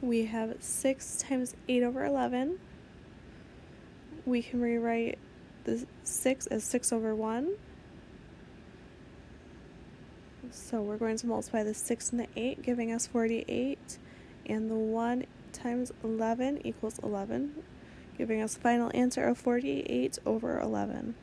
we have 6 times 8 over 11. We can rewrite the 6 as 6 over 1. So we're going to multiply the 6 and the 8, giving us 48. And the 1 times 11 equals 11, giving us final answer of 48 over 11.